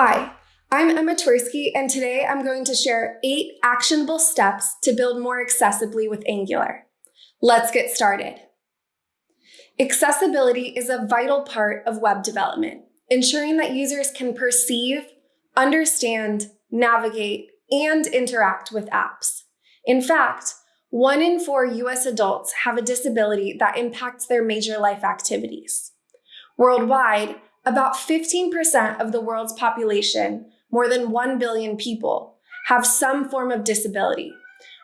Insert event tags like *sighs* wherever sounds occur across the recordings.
Hi, I'm Emma Twersky, and today I'm going to share eight actionable steps to build more accessibly with Angular. Let's get started. Accessibility is a vital part of web development, ensuring that users can perceive, understand, navigate, and interact with apps. In fact, one in four US adults have a disability that impacts their major life activities. Worldwide, about 15% of the world's population, more than 1 billion people, have some form of disability,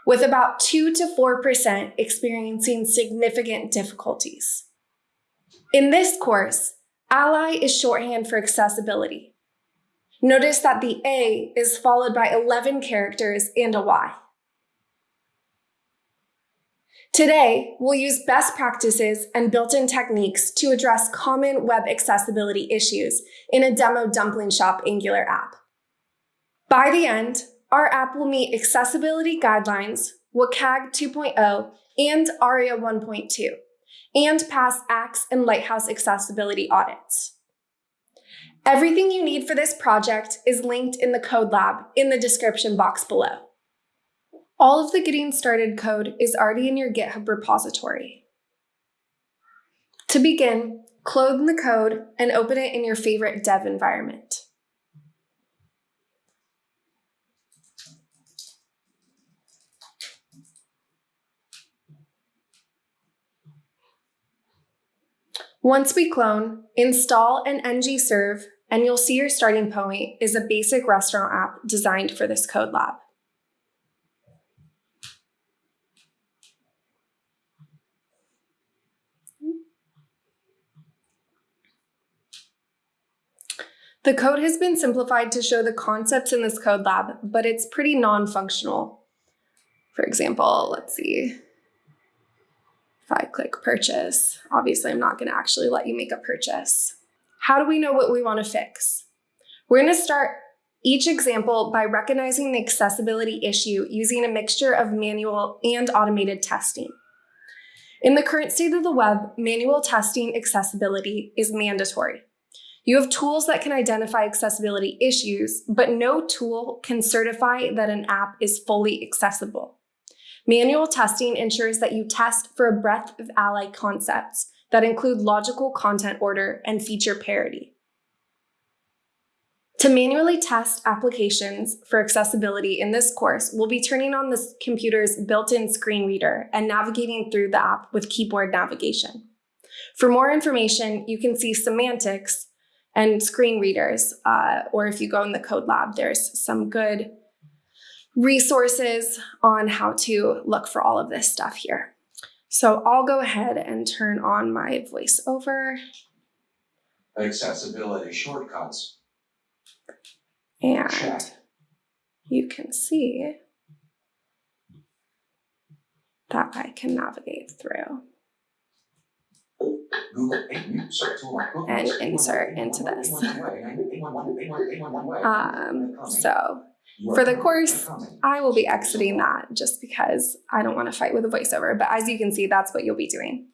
with about 2 to 4% experiencing significant difficulties. In this course, Ally is shorthand for accessibility. Notice that the A is followed by 11 characters and a Y. Today, we'll use best practices and built-in techniques to address common web accessibility issues in a demo Dumpling Shop Angular app. By the end, our app will meet accessibility guidelines, WCAG 2.0 and ARIA 1.2, and pass axe and Lighthouse accessibility audits. Everything you need for this project is linked in the code lab in the description box below. All of the getting started code is already in your GitHub repository. To begin, clone the code and open it in your favorite dev environment. Once we clone, install an ng-serve, and you'll see your starting point is a basic restaurant app designed for this code lab. The code has been simplified to show the concepts in this code lab, but it's pretty non-functional. For example, let's see. If I click purchase, obviously I'm not gonna actually let you make a purchase. How do we know what we wanna fix? We're gonna start each example by recognizing the accessibility issue using a mixture of manual and automated testing. In the current state of the web, manual testing accessibility is mandatory. You have tools that can identify accessibility issues, but no tool can certify that an app is fully accessible. Manual testing ensures that you test for a breadth of ally concepts that include logical content order and feature parity. To manually test applications for accessibility in this course, we'll be turning on the computer's built-in screen reader and navigating through the app with keyboard navigation. For more information, you can see semantics and screen readers. Uh, or if you go in the code lab, there's some good resources on how to look for all of this stuff here. So I'll go ahead and turn on my voiceover. Accessibility shortcuts. And you can see that I can navigate through. And insert into this. Um, so for the course, I will be exiting that just because I don't want to fight with a voiceover. But as you can see, that's what you'll be doing.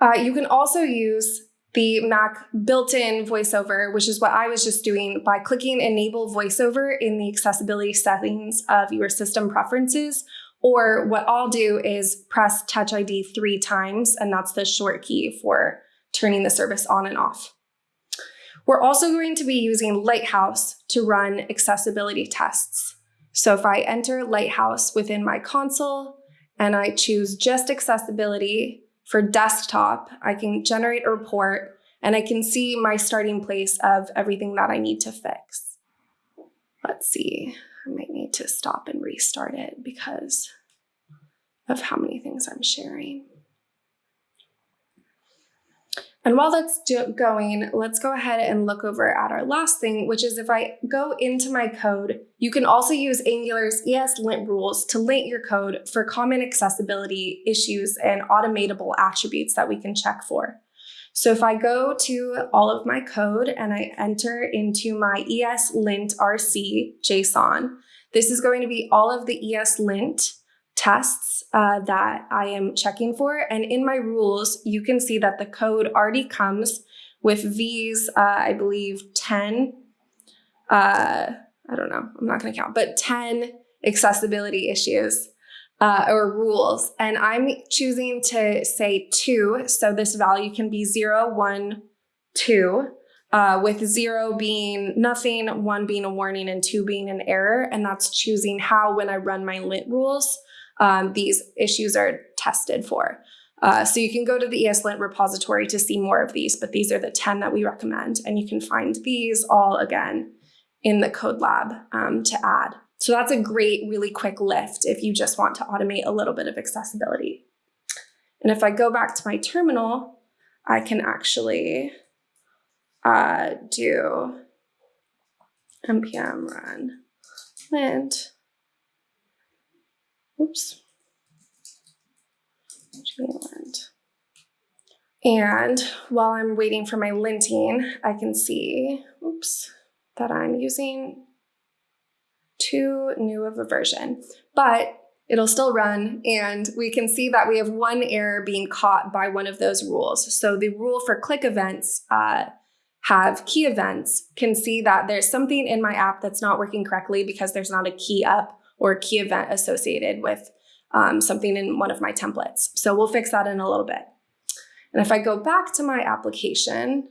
Uh, you can also use the Mac built-in voiceover, which is what I was just doing by clicking enable voiceover in the accessibility settings of your system preferences. Or what I'll do is press Touch ID three times, and that's the short key for turning the service on and off. We're also going to be using Lighthouse to run accessibility tests. So if I enter Lighthouse within my console and I choose just accessibility for desktop, I can generate a report and I can see my starting place of everything that I need to fix. Let's see, I might need to stop and restart it because of how many things I'm sharing. And while that's going, let's go ahead and look over at our last thing, which is if I go into my code, you can also use Angular's ESLint rules to lint your code for common accessibility issues and automatable attributes that we can check for. So if I go to all of my code and I enter into my ESLint RC JSON, this is going to be all of the ESLint tests uh, that I am checking for. And in my rules, you can see that the code already comes with these, uh, I believe, 10 uh, I don't know, I'm not going to count, but 10 accessibility issues uh, or rules. And I'm choosing to say two. So this value can be zero, one, two, uh, with zero being nothing, one being a warning, and two being an error. And that's choosing how, when I run my lint rules, um, these issues are tested for. Uh, so you can go to the ESLint repository to see more of these, but these are the 10 that we recommend. And you can find these all again in the code lab um, to add. So that's a great, really quick lift if you just want to automate a little bit of accessibility. And if I go back to my terminal, I can actually uh, do npm run lint. Oops. And while I'm waiting for my linting, I can see, oops, that I'm using too new of a version, but it'll still run and we can see that we have one error being caught by one of those rules. So the rule for click events uh, have key events can see that there's something in my app that's not working correctly because there's not a key up or key event associated with um, something in one of my templates. So we'll fix that in a little bit. And if I go back to my application,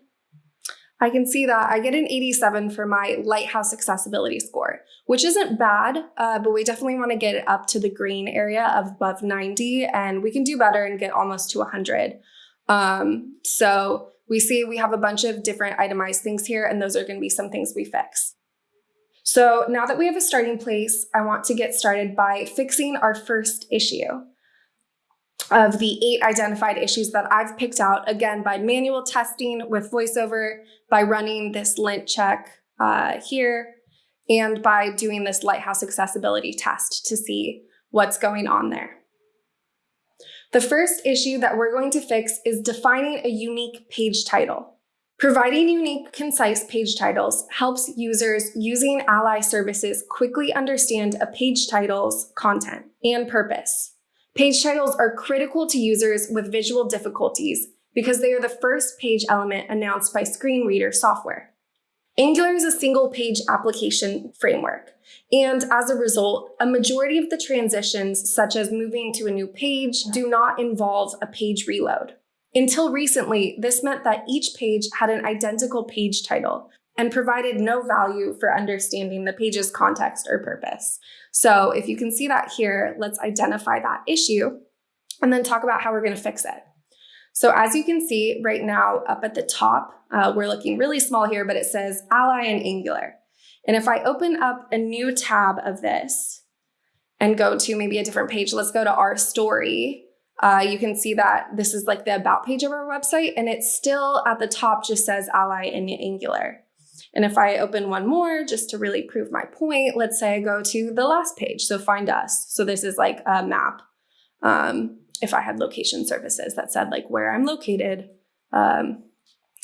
I can see that I get an 87 for my Lighthouse accessibility score, which isn't bad, uh, but we definitely want to get it up to the green area of above 90, and we can do better and get almost to 100. Um, so we see we have a bunch of different itemized things here, and those are going to be some things we fix. So now that we have a starting place, I want to get started by fixing our first issue of the eight identified issues that I've picked out, again, by manual testing with VoiceOver, by running this lint check uh, here, and by doing this Lighthouse accessibility test to see what's going on there. The first issue that we're going to fix is defining a unique page title. Providing unique, concise page titles helps users using Ally services quickly understand a page title's content and purpose. Page titles are critical to users with visual difficulties because they are the first page element announced by screen reader software. Angular is a single page application framework, and as a result, a majority of the transitions, such as moving to a new page, do not involve a page reload. Until recently, this meant that each page had an identical page title and provided no value for understanding the page's context or purpose. So if you can see that here, let's identify that issue and then talk about how we're going to fix it. So as you can see right now up at the top, uh, we're looking really small here, but it says Ally and Angular. And if I open up a new tab of this and go to maybe a different page, let's go to our story uh, you can see that this is like the about page of our website and it still at the top just says ally and Angular. And if I open one more just to really prove my point, let's say I go to the last page, so find us. So this is like a map. Um, if I had location services that said like where I'm located um,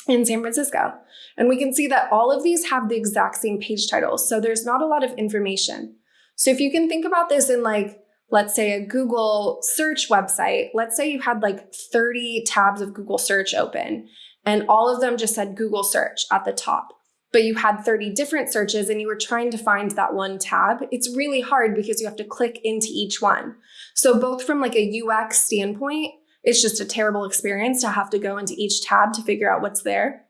in San Francisco. And we can see that all of these have the exact same page titles. So there's not a lot of information. So if you can think about this in like let's say a Google search website, let's say you had like 30 tabs of Google search open and all of them just said Google search at the top, but you had 30 different searches and you were trying to find that one tab. It's really hard because you have to click into each one. So both from like a UX standpoint, it's just a terrible experience to have to go into each tab to figure out what's there.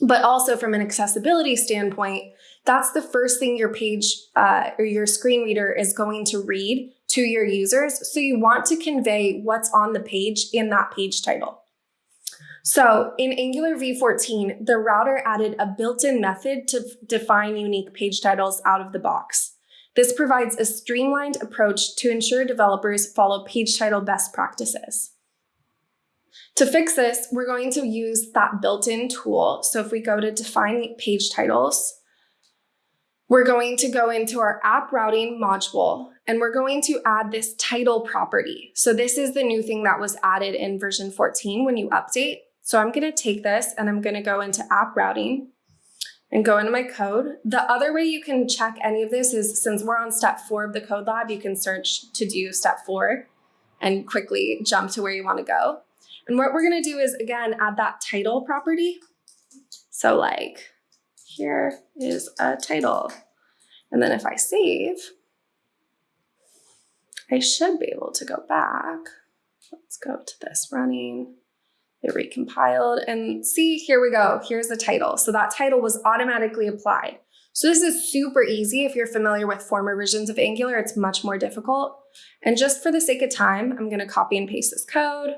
But also from an accessibility standpoint, that's the first thing your page uh, or your screen reader is going to read to your users. So you want to convey what's on the page in that page title. So in Angular v14, the router added a built-in method to define unique page titles out of the box. This provides a streamlined approach to ensure developers follow page title best practices. To fix this, we're going to use that built-in tool. So if we go to define page titles, we're going to go into our app routing module and we're going to add this title property. So this is the new thing that was added in version 14 when you update. So I'm going to take this and I'm going to go into app routing and go into my code. The other way you can check any of this is since we're on step four of the code lab, you can search to do step four and quickly jump to where you want to go. And what we're going to do is again, add that title property. So like here is a title. And then if I save, I should be able to go back. Let's go to this running. It recompiled and see, here we go. Here's the title. So that title was automatically applied. So this is super easy. If you're familiar with former versions of Angular, it's much more difficult. And just for the sake of time, I'm gonna copy and paste this code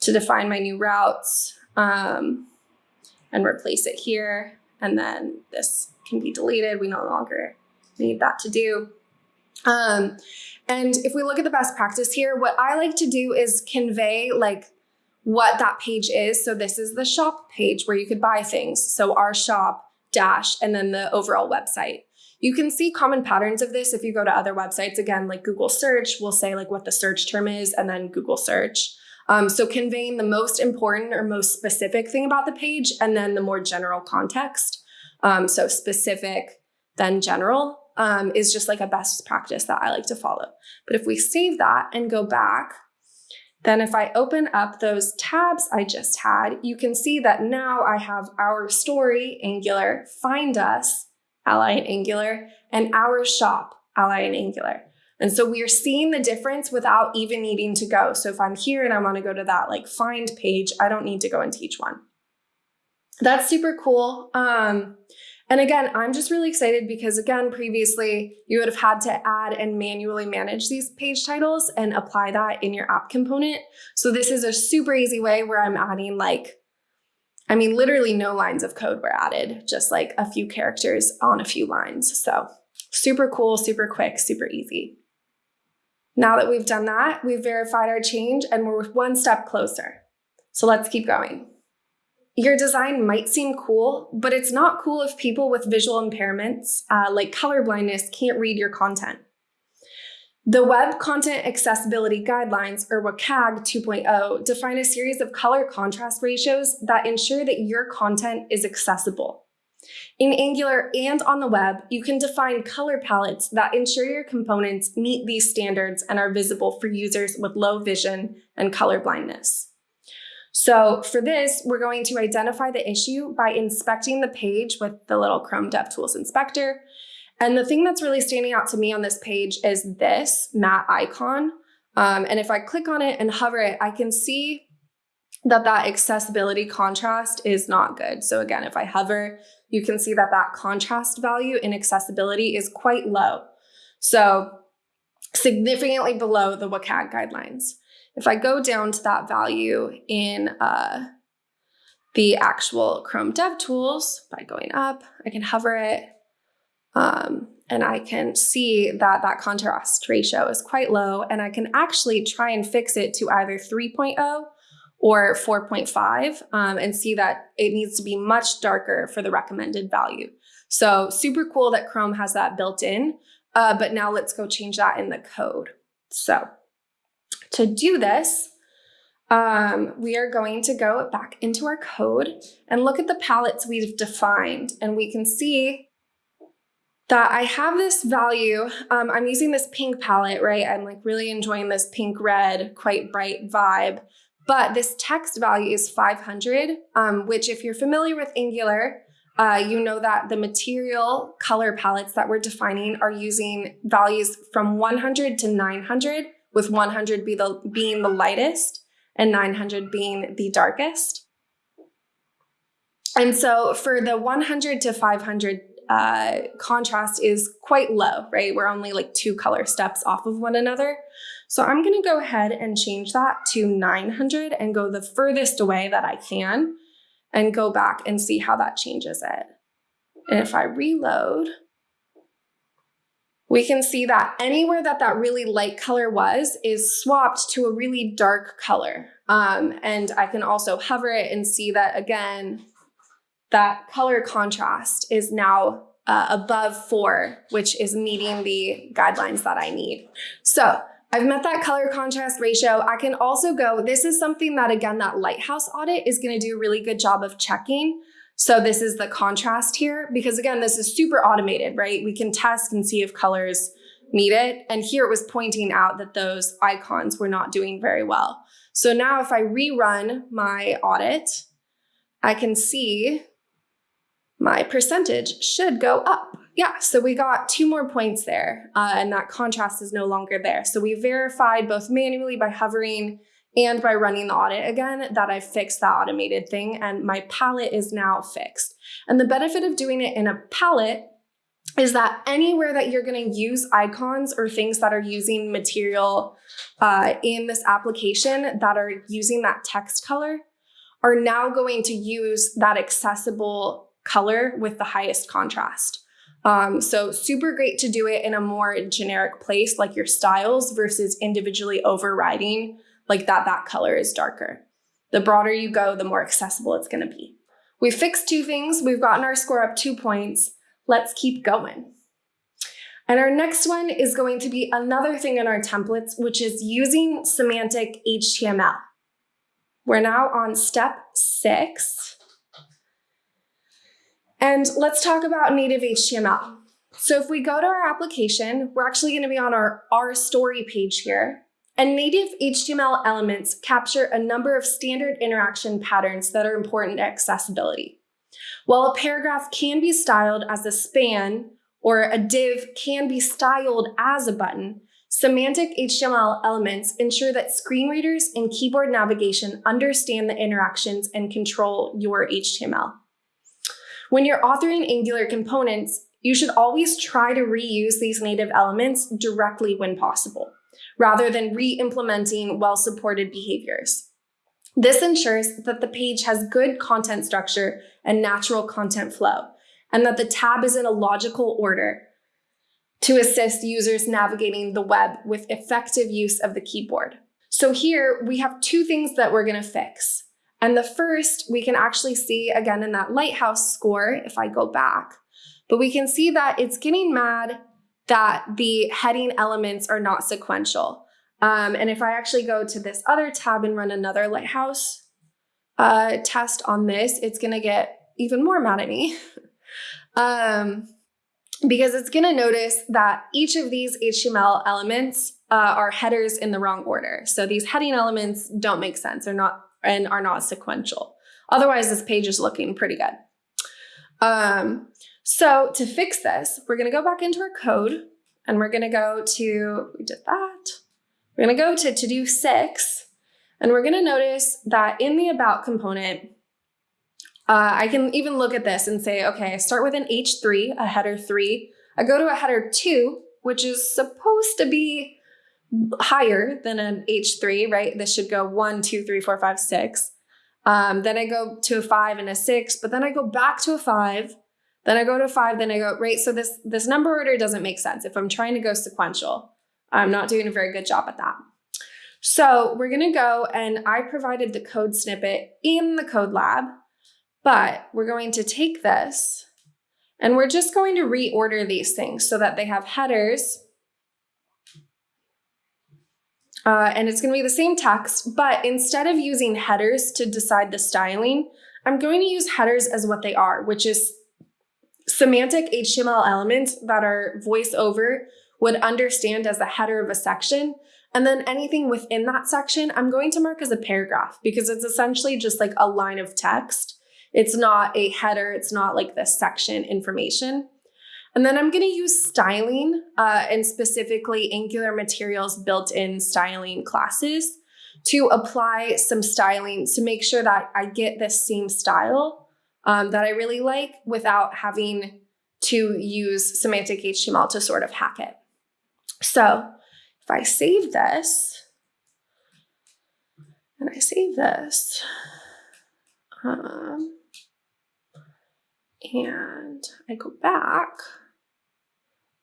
to define my new routes um, and replace it here. And then this can be deleted. We no longer need that to do. Um, and if we look at the best practice here, what I like to do is convey like what that page is. So this is the shop page where you could buy things. So our shop dash and then the overall website. You can see common patterns of this if you go to other websites. Again, like Google search, we'll say like what the search term is and then Google search. Um, so conveying the most important or most specific thing about the page and then the more general context. Um, so specific, then general um, is just like a best practice that I like to follow. But if we save that and go back, then if I open up those tabs I just had, you can see that now I have our story, Angular, find us, ally and Angular, and our shop, ally and Angular. And so we are seeing the difference without even needing to go. So if I'm here and I want to go to that like find page, I don't need to go into each one. That's super cool. Um, and again, I'm just really excited because again, previously you would have had to add and manually manage these page titles and apply that in your app component. So this is a super easy way where I'm adding like, I mean, literally no lines of code were added, just like a few characters on a few lines. So super cool, super quick, super easy. Now that we've done that, we've verified our change and we're one step closer. So let's keep going. Your design might seem cool, but it's not cool if people with visual impairments, uh, like color blindness, can't read your content. The Web Content Accessibility Guidelines, or WCAG 2.0, define a series of color contrast ratios that ensure that your content is accessible. In Angular and on the web, you can define color palettes that ensure your components meet these standards and are visible for users with low vision and color blindness. So for this, we're going to identify the issue by inspecting the page with the little Chrome DevTools inspector. And the thing that's really standing out to me on this page is this mat icon. Um, and if I click on it and hover it, I can see that that accessibility contrast is not good. So again, if I hover, you can see that that contrast value in accessibility is quite low. So significantly below the WCAG guidelines. If I go down to that value in uh, the actual Chrome DevTools by going up, I can hover it um, and I can see that that contrast ratio is quite low and I can actually try and fix it to either 3.0 or 4.5 um, and see that it needs to be much darker for the recommended value. So super cool that Chrome has that built in, uh, but now let's go change that in the code. So to do this, um, we are going to go back into our code and look at the palettes we've defined. And we can see that I have this value. Um, I'm using this pink palette, right? I'm like really enjoying this pink red, quite bright vibe. But this text value is 500, um, which if you're familiar with Angular, uh, you know that the material color palettes that we're defining are using values from 100 to 900 with 100 be the, being the lightest and 900 being the darkest. And so for the 100 to 500 uh, contrast is quite low, right? We're only like two color steps off of one another. So I'm gonna go ahead and change that to 900 and go the furthest away that I can and go back and see how that changes it. And if I reload, we can see that anywhere that that really light color was is swapped to a really dark color. Um, and I can also hover it and see that again, that color contrast is now uh, above four, which is meeting the guidelines that I need. So I've met that color contrast ratio. I can also go, this is something that again, that Lighthouse audit is gonna do a really good job of checking. So this is the contrast here, because again, this is super automated, right? We can test and see if colors meet it. And here it was pointing out that those icons were not doing very well. So now if I rerun my audit, I can see my percentage should go up. Yeah, so we got two more points there, uh, and that contrast is no longer there. So we verified both manually by hovering and by running the audit again that I fixed that automated thing, and my palette is now fixed. And the benefit of doing it in a palette is that anywhere that you're going to use icons or things that are using material uh, in this application that are using that text color are now going to use that accessible color with the highest contrast. Um, so super great to do it in a more generic place like your styles versus individually overriding like that that color is darker. The broader you go, the more accessible it's going to be. We fixed two things. We've gotten our score up two points. Let's keep going. And our next one is going to be another thing in our templates, which is using semantic HTML. We're now on step six. And let's talk about native HTML. So if we go to our application, we're actually going to be on our our story page here. And native HTML elements capture a number of standard interaction patterns that are important to accessibility. While a paragraph can be styled as a span or a div can be styled as a button, semantic HTML elements ensure that screen readers and keyboard navigation understand the interactions and control your HTML. When you're authoring Angular components, you should always try to reuse these native elements directly when possible, rather than re-implementing well-supported behaviors. This ensures that the page has good content structure and natural content flow, and that the tab is in a logical order to assist users navigating the web with effective use of the keyboard. So here we have two things that we're gonna fix. And the first we can actually see again in that lighthouse score, if I go back, but we can see that it's getting mad that the heading elements are not sequential. Um, and if I actually go to this other tab and run another lighthouse uh, test on this, it's gonna get even more mad at me. *laughs* um, because it's gonna notice that each of these HTML elements uh, are headers in the wrong order. So these heading elements don't make sense. They're not and are not sequential. Otherwise, this page is looking pretty good. Um, so to fix this, we're gonna go back into our code and we're gonna go to, we did that. We're gonna go to to do six and we're gonna notice that in the about component, uh, I can even look at this and say, okay, I start with an H3, a header three. I go to a header two, which is supposed to be higher than an H3, right? This should go one, two, three, four, five, six. Um, then I go to a five and a six, but then I go back to a five. Then I go to five, then I go, right? So this, this number order doesn't make sense. If I'm trying to go sequential, I'm not doing a very good job at that. So we're gonna go and I provided the code snippet in the code lab, but we're going to take this and we're just going to reorder these things so that they have headers uh, and it's going to be the same text, but instead of using headers to decide the styling, I'm going to use headers as what they are, which is semantic HTML elements that our voiceover would understand as the header of a section. And then anything within that section, I'm going to mark as a paragraph because it's essentially just like a line of text. It's not a header. It's not like the section information. And then I'm going to use styling uh, and specifically Angular Materials built-in styling classes to apply some styling to make sure that I get this same style um, that I really like without having to use semantic HTML to sort of hack it. So if I save this and I save this, um, and I go back,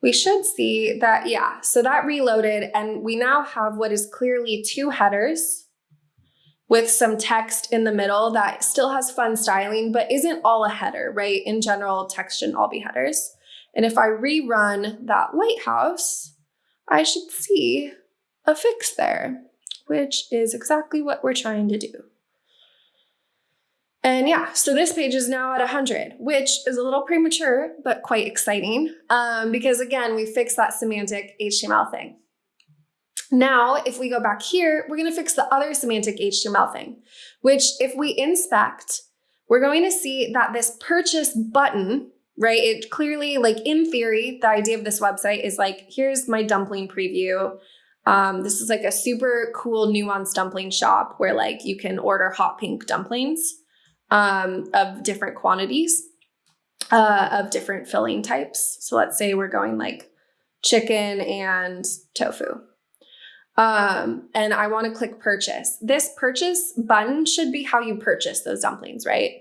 we should see that, yeah, so that reloaded and we now have what is clearly two headers with some text in the middle that still has fun styling, but isn't all a header, right? In general, text shouldn't all be headers. And if I rerun that lighthouse, I should see a fix there, which is exactly what we're trying to do. And yeah, so this page is now at 100, which is a little premature, but quite exciting um, because again, we fixed that semantic HTML thing. Now, if we go back here, we're gonna fix the other semantic HTML thing, which if we inspect, we're going to see that this purchase button, right? It clearly, like in theory, the idea of this website is like, here's my dumpling preview. Um, this is like a super cool nuanced dumpling shop where like you can order hot pink dumplings um, of different quantities, uh, of different filling types. So let's say we're going like chicken and tofu. Um, and I want to click purchase. This purchase button should be how you purchase those dumplings, right?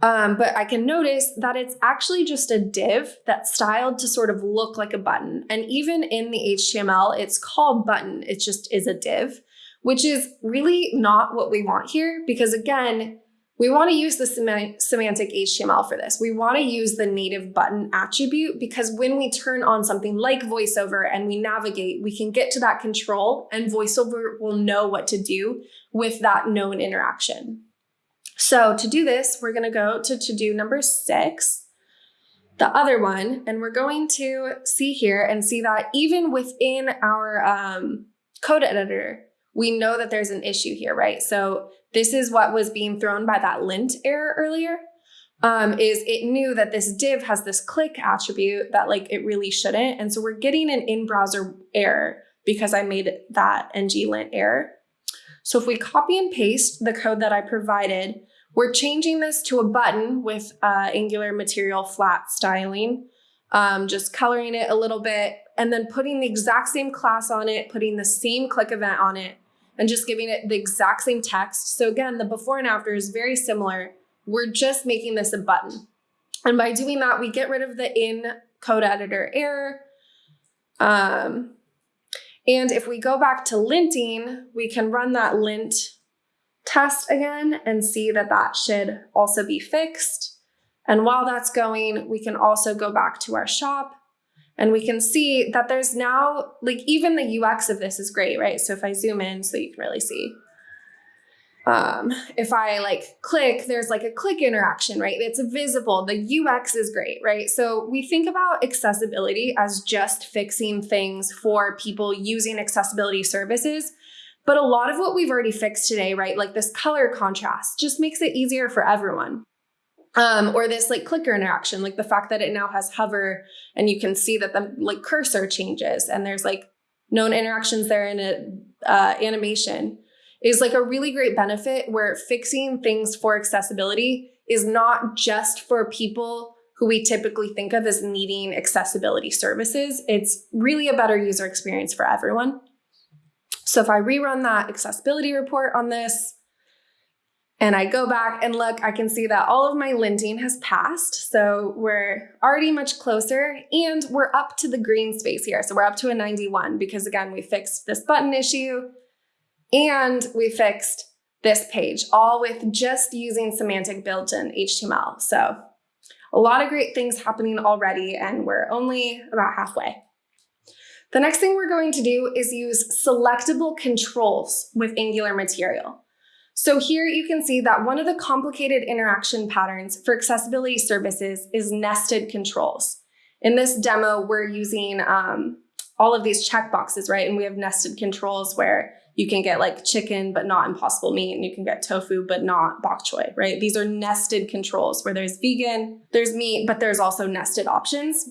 Um, but I can notice that it's actually just a div that's styled to sort of look like a button. And even in the HTML, it's called button. It just is a div, which is really not what we want here because again, we want to use the semantic HTML for this. We want to use the native button attribute because when we turn on something like VoiceOver and we navigate, we can get to that control and VoiceOver will know what to do with that known interaction. So to do this, we're going to go to to-do number six, the other one, and we're going to see here and see that even within our um, code editor, we know that there's an issue here, right? So this is what was being thrown by that lint error earlier. Um, is it knew that this div has this click attribute that like it really shouldn't. And so we're getting an in-browser error because I made that ng lint error. So if we copy and paste the code that I provided, we're changing this to a button with uh, Angular material flat styling, um, just coloring it a little bit, and then putting the exact same class on it, putting the same click event on it, and just giving it the exact same text. So again, the before and after is very similar. We're just making this a button. And by doing that, we get rid of the in code editor error. Um, and if we go back to linting, we can run that lint test again and see that that should also be fixed. And while that's going, we can also go back to our shop and we can see that there's now, like even the UX of this is great, right? So if I zoom in so you can really see. Um, if I like click, there's like a click interaction, right? It's visible. The UX is great, right? So we think about accessibility as just fixing things for people using accessibility services. But a lot of what we've already fixed today, right? Like this color contrast just makes it easier for everyone um, or this like clicker interaction, like the fact that it now has hover and you can see that the like cursor changes and there's like known interactions there in a uh, animation is like a really great benefit where fixing things for accessibility is not just for people who we typically think of as needing accessibility services. It's really a better user experience for everyone. So if I rerun that accessibility report on this, and I go back and look, I can see that all of my linting has passed. So we're already much closer and we're up to the green space here. So we're up to a 91 because again, we fixed this button issue and we fixed this page all with just using semantic built-in HTML. So a lot of great things happening already and we're only about halfway. The next thing we're going to do is use selectable controls with Angular material. So here you can see that one of the complicated interaction patterns for accessibility services is nested controls. In this demo, we're using um, all of these checkboxes, right? And we have nested controls where you can get like chicken, but not impossible meat, and you can get tofu, but not bok choy, right? These are nested controls where there's vegan, there's meat, but there's also nested options.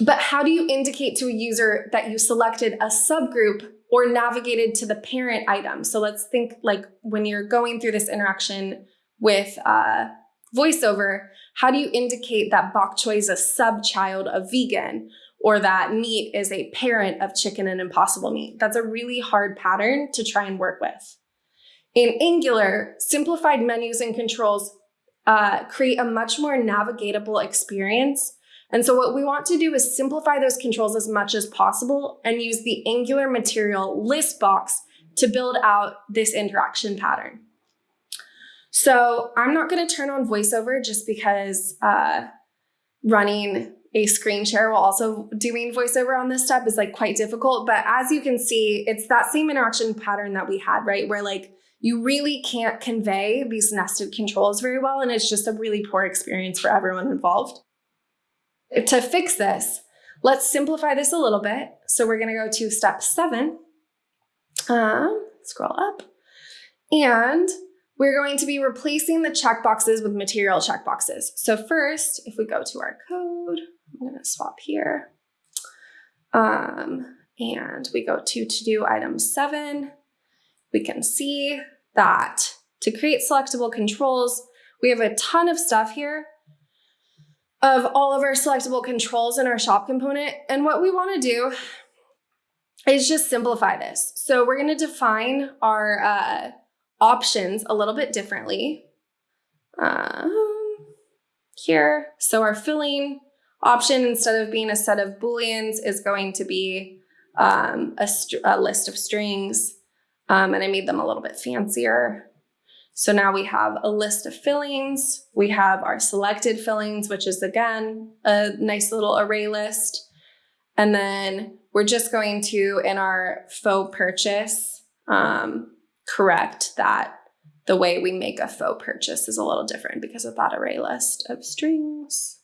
But how do you indicate to a user that you selected a subgroup or navigated to the parent item. So let's think like when you're going through this interaction with uh, voiceover, how do you indicate that bok choy is a sub-child of vegan or that meat is a parent of chicken and impossible meat? That's a really hard pattern to try and work with. In Angular, simplified menus and controls uh, create a much more navigatable experience and so what we want to do is simplify those controls as much as possible and use the Angular material list box to build out this interaction pattern. So I'm not going to turn on VoiceOver just because uh, running a screen share while also doing VoiceOver on this step is like quite difficult. But as you can see, it's that same interaction pattern that we had, right? Where like you really can't convey these nested controls very well. And it's just a really poor experience for everyone involved. To fix this, let's simplify this a little bit. So we're going to go to step seven. Um, scroll up. And we're going to be replacing the checkboxes with material checkboxes. So first, if we go to our code, I'm gonna swap here. Um, and we go to to-do item seven, we can see that to create selectable controls, we have a ton of stuff here of all of our selectable controls in our shop component. And what we wanna do is just simplify this. So we're gonna define our uh, options a little bit differently. Um, here, so our filling option, instead of being a set of booleans, is going to be um, a, a, list of strings. Um, and I made them a little bit fancier. So now we have a list of fillings. We have our selected fillings, which is again, a nice little array list. And then we're just going to, in our faux purchase, um, correct that the way we make a faux purchase is a little different because of that array list of strings.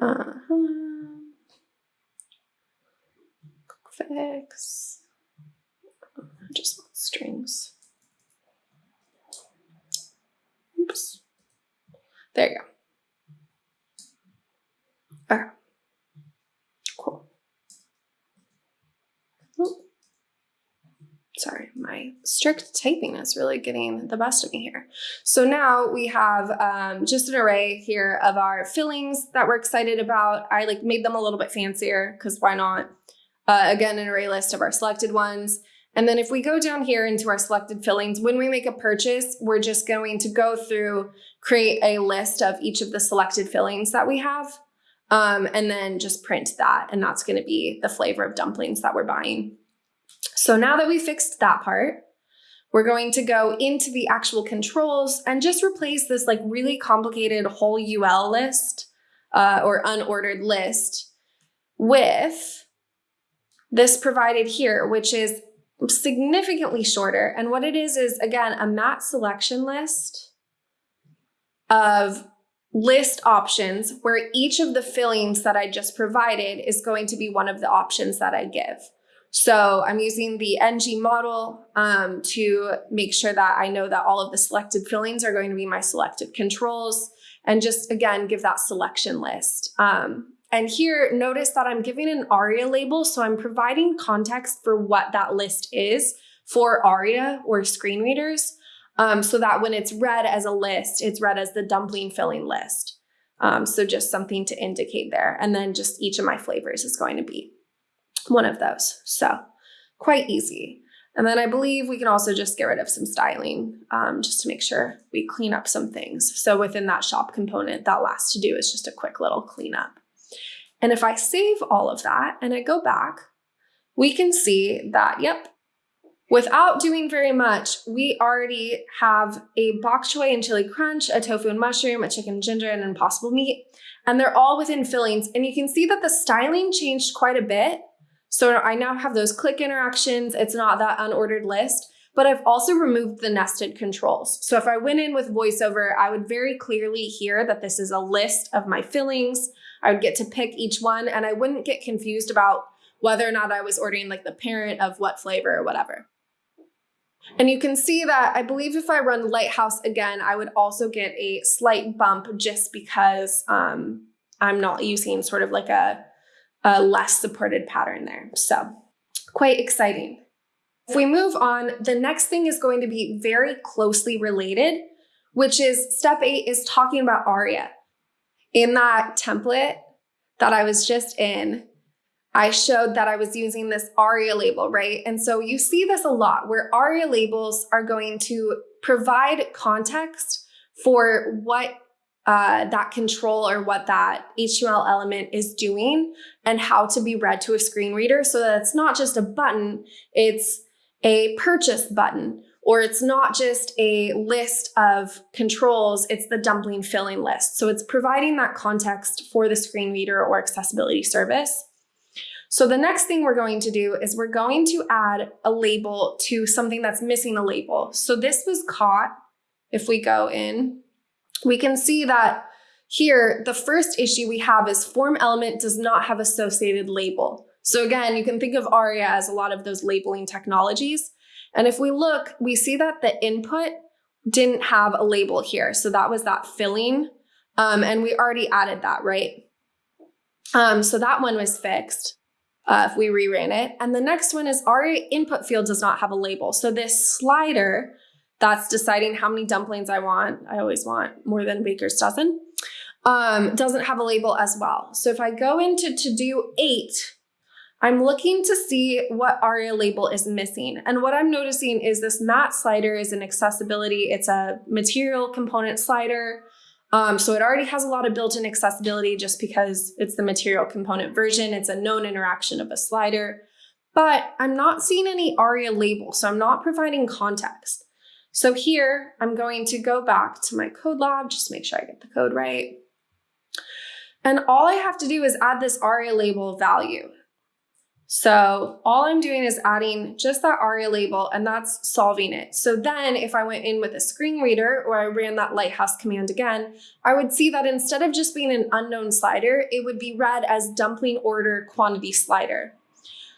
Uh -huh. Fix. Just strings. Oops. There you go. Okay. Cool. Sorry, my strict typing is really getting the best of me here. So now we have um, just an array here of our fillings that we're excited about. I like made them a little bit fancier because why not? Uh, again, an array list of our selected ones. And then if we go down here into our selected fillings, when we make a purchase, we're just going to go through, create a list of each of the selected fillings that we have, um, and then just print that. And that's gonna be the flavor of dumplings that we're buying. So now that we fixed that part, we're going to go into the actual controls and just replace this like really complicated whole UL list uh, or unordered list with this provided here, which is significantly shorter. And what it is, is again, a mat selection list of list options where each of the fillings that I just provided is going to be one of the options that I give. So I'm using the NG model um, to make sure that I know that all of the selected fillings are going to be my selected controls and just again, give that selection list. Um, and here, notice that I'm giving an ARIA label, so I'm providing context for what that list is for ARIA or screen readers, um, so that when it's read as a list, it's read as the dumpling filling list. Um, so just something to indicate there. And then just each of my flavors is going to be one of those. So quite easy. And then I believe we can also just get rid of some styling um, just to make sure we clean up some things. So within that shop component, that last to do is just a quick little cleanup. And if I save all of that and I go back, we can see that, yep, without doing very much, we already have a bok choy and chili crunch, a tofu and mushroom, a chicken ginger, and impossible meat. And they're all within fillings. And you can see that the styling changed quite a bit. So I now have those click interactions. It's not that unordered list but I've also removed the nested controls. So if I went in with voiceover, I would very clearly hear that this is a list of my fillings. I would get to pick each one and I wouldn't get confused about whether or not I was ordering like the parent of what flavor or whatever. And you can see that I believe if I run Lighthouse again, I would also get a slight bump just because um, I'm not using sort of like a, a less supported pattern there. So quite exciting. If we move on, the next thing is going to be very closely related, which is step eight is talking about ARIA in that template that I was just in, I showed that I was using this ARIA label, right? And so you see this a lot where ARIA labels are going to provide context for what uh, that control or what that HTML element is doing and how to be read to a screen reader so that it's not just a button, it's a purchase button or it's not just a list of controls, it's the dumpling filling list. So it's providing that context for the screen reader or accessibility service. So the next thing we're going to do is we're going to add a label to something that's missing a label. So this was caught, if we go in, we can see that here, the first issue we have is form element does not have associated label. So again, you can think of ARIA as a lot of those labeling technologies. And if we look, we see that the input didn't have a label here. So that was that filling. Um, and we already added that, right? Um, so that one was fixed uh, if we reran it. And the next one is our input field does not have a label. So this slider that's deciding how many dumplings I want, I always want more than baker's dozen, um, doesn't have a label as well. So if I go into to do eight, I'm looking to see what ARIA label is missing. And what I'm noticing is this mat slider is an accessibility. It's a material component slider. Um, so it already has a lot of built-in accessibility just because it's the material component version. It's a known interaction of a slider. But I'm not seeing any ARIA label, so I'm not providing context. So here, I'm going to go back to my code lab, just make sure I get the code right. And all I have to do is add this ARIA label value. So all I'm doing is adding just that ARIA label and that's solving it. So then if I went in with a screen reader or I ran that lighthouse command again, I would see that instead of just being an unknown slider, it would be read as dumpling order quantity slider.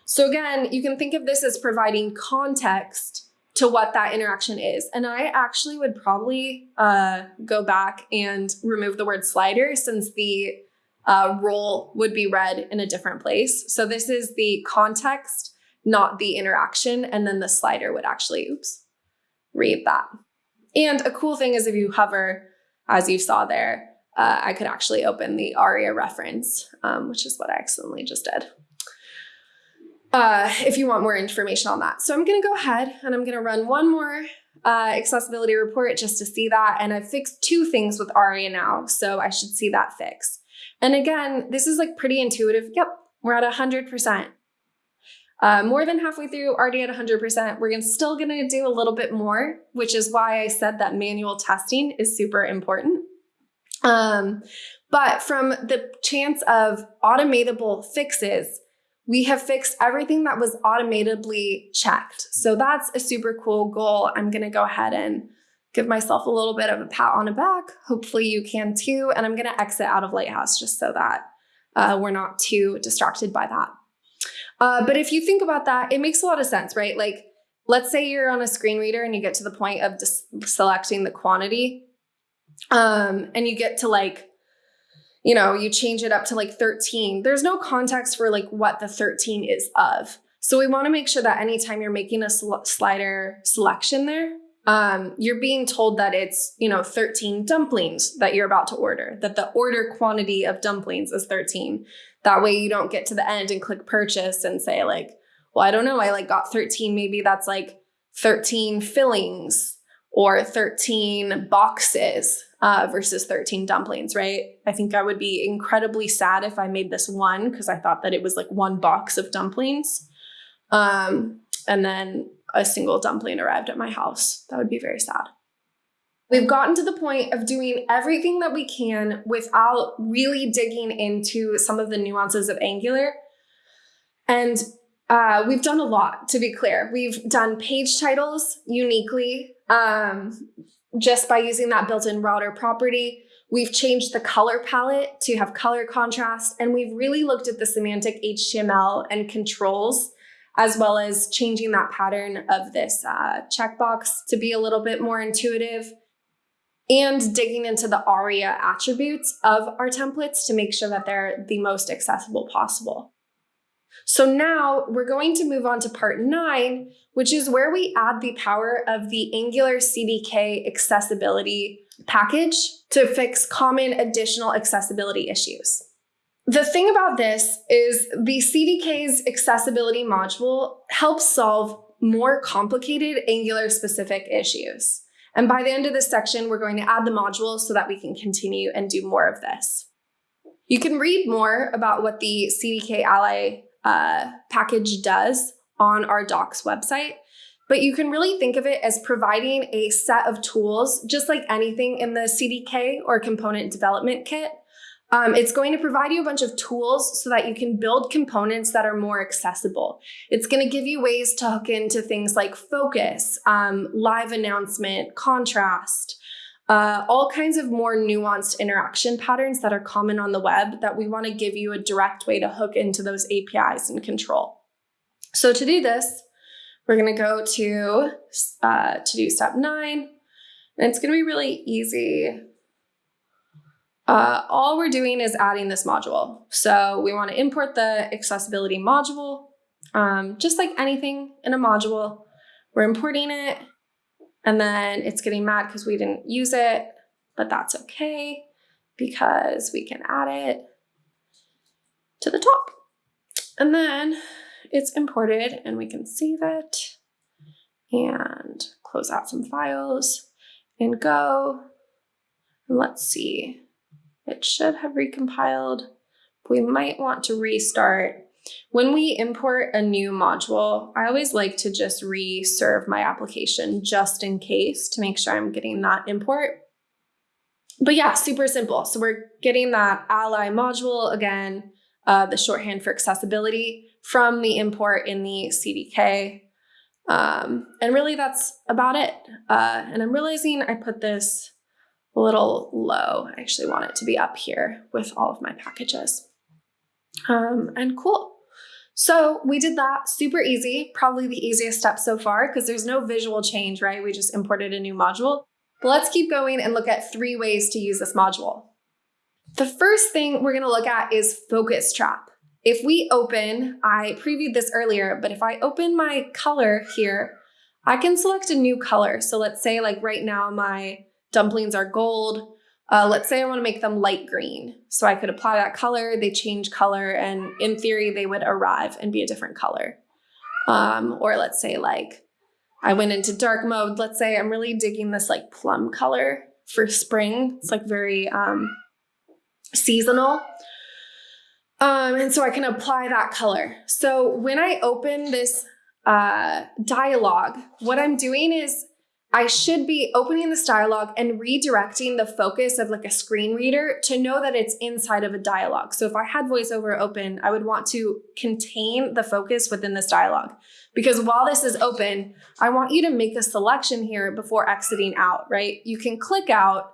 So again, you can think of this as providing context to what that interaction is. And I actually would probably uh, go back and remove the word slider since the uh, role would be read in a different place. So this is the context, not the interaction. And then the slider would actually, oops, read that. And a cool thing is if you hover, as you saw there, uh, I could actually open the ARIA reference, um, which is what I accidentally just did. Uh, if you want more information on that. So I'm gonna go ahead and I'm gonna run one more uh, accessibility report just to see that. And I've fixed two things with ARIA now, so I should see that fix. And again, this is like pretty intuitive. Yep, we're at 100%. Uh, more than halfway through, already at 100%. We're still gonna do a little bit more, which is why I said that manual testing is super important. Um, but from the chance of automatable fixes, we have fixed everything that was automatably checked. So that's a super cool goal. I'm gonna go ahead and give myself a little bit of a pat on the back. Hopefully you can too. And I'm going to exit out of Lighthouse just so that uh, we're not too distracted by that. Uh, but if you think about that, it makes a lot of sense, right? Like, let's say you're on a screen reader and you get to the point of selecting the quantity um, and you get to like, you know, you change it up to like 13. There's no context for like what the 13 is of. So we want to make sure that anytime you're making a sl slider selection there, um, you're being told that it's, you know, 13 dumplings that you're about to order, that the order quantity of dumplings is 13. That way you don't get to the end and click purchase and say like, well, I don't know, I like got 13, maybe that's like 13 fillings or 13 boxes uh, versus 13 dumplings, right? I think I would be incredibly sad if I made this one because I thought that it was like one box of dumplings. Um, and then a single dumpling arrived at my house. That would be very sad. We've gotten to the point of doing everything that we can without really digging into some of the nuances of Angular. And uh, we've done a lot, to be clear. We've done page titles uniquely um, just by using that built-in router property. We've changed the color palette to have color contrast, and we've really looked at the semantic HTML and controls as well as changing that pattern of this uh, checkbox to be a little bit more intuitive and digging into the ARIA attributes of our templates to make sure that they're the most accessible possible. So now we're going to move on to part nine, which is where we add the power of the Angular CDK accessibility package to fix common additional accessibility issues. The thing about this is the CDK's accessibility module helps solve more complicated Angular specific issues. And by the end of this section, we're going to add the module so that we can continue and do more of this. You can read more about what the CDK Ally uh, package does on our docs website, but you can really think of it as providing a set of tools, just like anything in the CDK or component development kit, um, it's going to provide you a bunch of tools so that you can build components that are more accessible. It's going to give you ways to hook into things like focus, um, live announcement, contrast, uh, all kinds of more nuanced interaction patterns that are common on the web that we want to give you a direct way to hook into those APIs and control. So to do this, we're going to go to, uh, to do step nine, And it's going to be really easy. Uh, all we're doing is adding this module. So we want to import the accessibility module. Um, just like anything in a module, we're importing it and then it's getting mad because we didn't use it, but that's okay because we can add it to the top. And then it's imported and we can save it and close out some files and go. Let's see, it should have recompiled. We might want to restart. When we import a new module, I always like to just reserve my application just in case to make sure I'm getting that import. But yeah, super simple. So we're getting that ally module again, uh, the shorthand for accessibility from the import in the CDK. Um, and really that's about it. Uh, and I'm realizing I put this a little low. I actually want it to be up here with all of my packages. Um, and cool. So we did that super easy, probably the easiest step so far because there's no visual change, right? We just imported a new module. But let's keep going and look at three ways to use this module. The first thing we're gonna look at is focus trap. If we open, I previewed this earlier, but if I open my color here, I can select a new color. So let's say like right now my dumplings are gold. Uh, let's say I want to make them light green. So I could apply that color, they change color, and in theory, they would arrive and be a different color. Um, or let's say like I went into dark mode. Let's say I'm really digging this like plum color for spring. It's like very um, seasonal. Um, and so I can apply that color. So when I open this uh, dialogue, what I'm doing is I should be opening this dialogue and redirecting the focus of like a screen reader to know that it's inside of a dialogue. So if I had voiceover open, I would want to contain the focus within this dialogue. Because while this is open, I want you to make a selection here before exiting out, right? You can click out,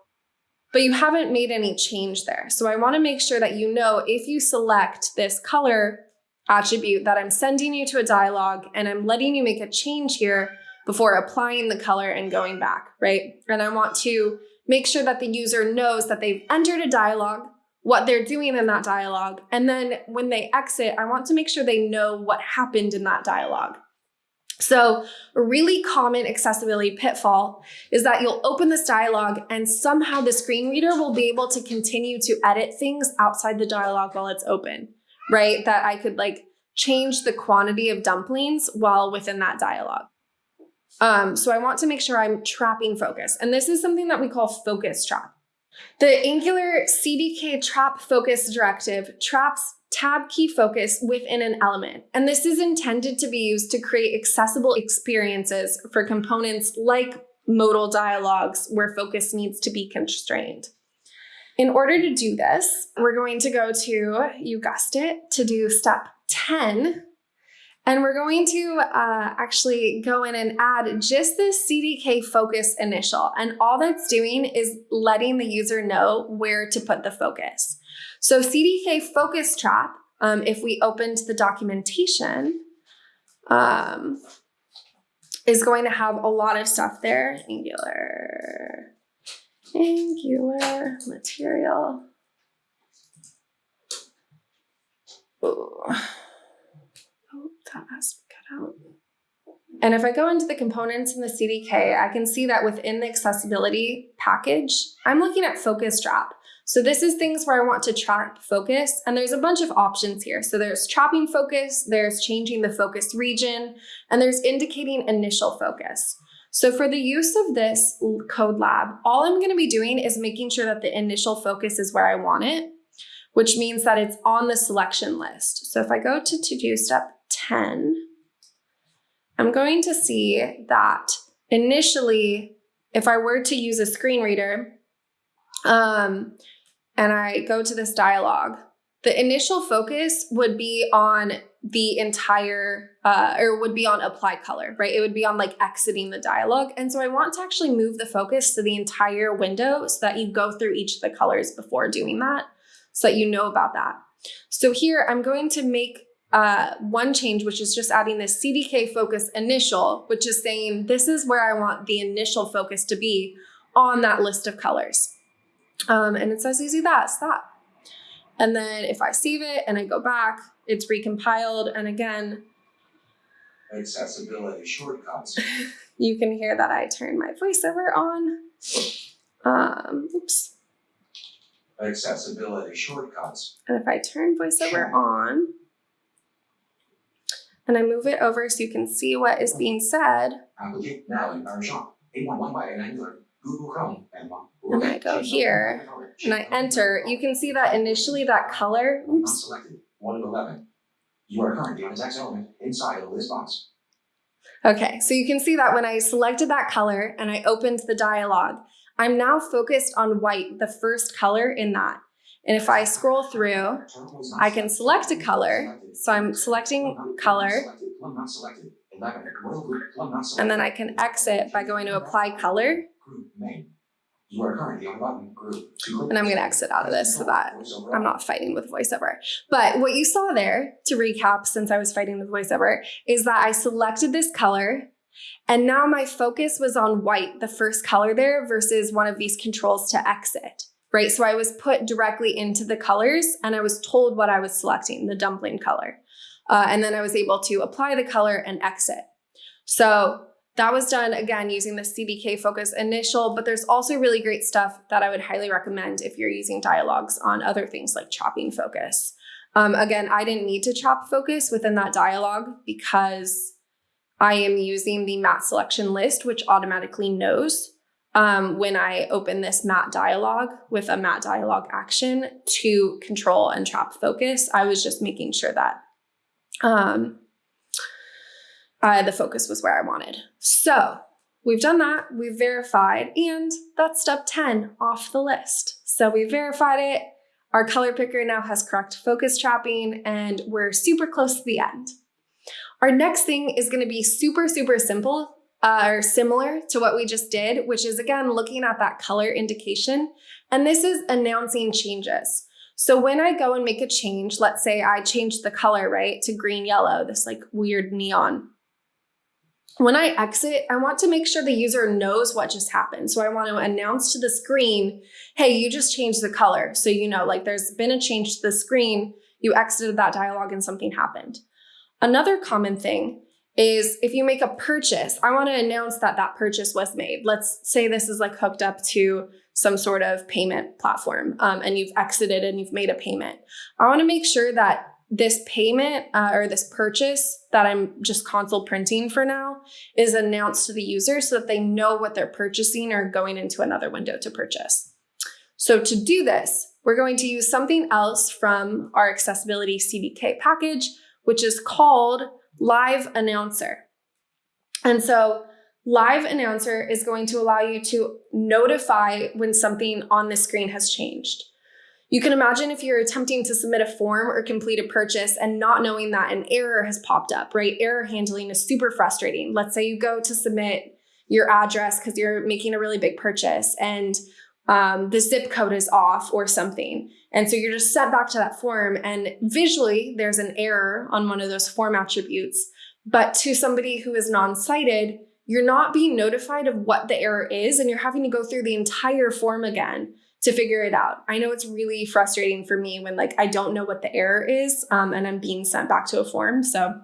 but you haven't made any change there. So I wanna make sure that you know if you select this color attribute that I'm sending you to a dialogue and I'm letting you make a change here, before applying the color and going back, right? And I want to make sure that the user knows that they've entered a dialogue, what they're doing in that dialogue, and then when they exit, I want to make sure they know what happened in that dialogue. So a really common accessibility pitfall is that you'll open this dialogue and somehow the screen reader will be able to continue to edit things outside the dialogue while it's open, right? That I could like change the quantity of dumplings while within that dialogue. Um, so I want to make sure I'm trapping focus. And this is something that we call focus trap. The Angular CDK trap focus directive traps tab key focus within an element. And this is intended to be used to create accessible experiences for components like modal dialogues where focus needs to be constrained. In order to do this, we're going to go to, you guessed it, to do step 10, and we're going to uh, actually go in and add just this CDK focus initial. And all that's doing is letting the user know where to put the focus. So CDK focus trap, um, if we opened the documentation, um, is going to have a lot of stuff there. Angular, Angular material. Ooh that has to cut out. And if I go into the components in the CDK, I can see that within the accessibility package, I'm looking at focus trap. So this is things where I want to trap focus and there's a bunch of options here. So there's trapping focus, there's changing the focus region, and there's indicating initial focus. So for the use of this code lab, all I'm gonna be doing is making sure that the initial focus is where I want it, which means that it's on the selection list. So if I go to to-do step 10, I'm going to see that initially, if I were to use a screen reader, um, and I go to this dialogue, the initial focus would be on the entire, uh, or would be on apply color, right? It would be on like exiting the dialogue. And so I want to actually move the focus to the entire window so that you go through each of the colors before doing that, so that you know about that. So here I'm going to make uh, one change, which is just adding this CDK focus initial, which is saying this is where I want the initial focus to be on that list of colors. Um, and it's as easy as that. And then if I save it and I go back, it's recompiled. And again, Accessibility shortcuts. *laughs* you can hear that I turn my voiceover on. Um, oops. Accessibility shortcuts. And if I turn voiceover on and I move it over so you can see what is being said, Applicate now in Parashon. 811 by Angular. Google Chrome. And I oh go here, and I enter, you can see that initially that color, oops. One of eleven. You are currently on a text element inside of this box. Okay, so you can see that when I selected that color and I opened the dialog, I'm now focused on white, the first color in that. And if I scroll through, I can select a color. So I'm selecting color, and then I can exit by going to apply color. And I'm gonna exit out of this so that I'm not fighting with voiceover. But what you saw there, to recap, since I was fighting with voiceover, is that I selected this color and now my focus was on white, the first color there, versus one of these controls to exit, right? So I was put directly into the colors and I was told what I was selecting, the dumpling color. Uh, and then I was able to apply the color and exit. So that was done again using the CDK Focus initial, but there's also really great stuff that I would highly recommend if you're using dialogues on other things like chopping focus. Um, again, I didn't need to chop focus within that dialogue because I am using the mat selection list, which automatically knows um, when I open this mat dialog with a mat dialog action to control and trap focus. I was just making sure that um, the focus was where I wanted. So we've done that, we've verified, and that's step 10 off the list. So we verified it. Our color picker now has correct focus trapping, and we're super close to the end. Our next thing is going to be super, super simple uh, or similar to what we just did, which is again looking at that color indication. And this is announcing changes. So when I go and make a change, let's say I change the color, right, to green yellow, this like weird neon. When I exit, I want to make sure the user knows what just happened. So I want to announce to the screen, hey, you just changed the color. So you know, like there's been a change to the screen, you exited that dialog and something happened. Another common thing is if you make a purchase, I want to announce that that purchase was made. Let's say this is like hooked up to some sort of payment platform um, and you've exited and you've made a payment. I want to make sure that this payment uh, or this purchase that I'm just console printing for now is announced to the user so that they know what they're purchasing or going into another window to purchase. So to do this, we're going to use something else from our accessibility CDK package, which is called Live Announcer. And so Live Announcer is going to allow you to notify when something on the screen has changed. You can imagine if you're attempting to submit a form or complete a purchase and not knowing that an error has popped up, right? Error handling is super frustrating. Let's say you go to submit your address because you're making a really big purchase and um, the zip code is off or something. And so you're just sent back to that form and visually there's an error on one of those form attributes. But to somebody who is non-sighted, you're not being notified of what the error is and you're having to go through the entire form again to figure it out. I know it's really frustrating for me when like I don't know what the error is um, and I'm being sent back to a form. So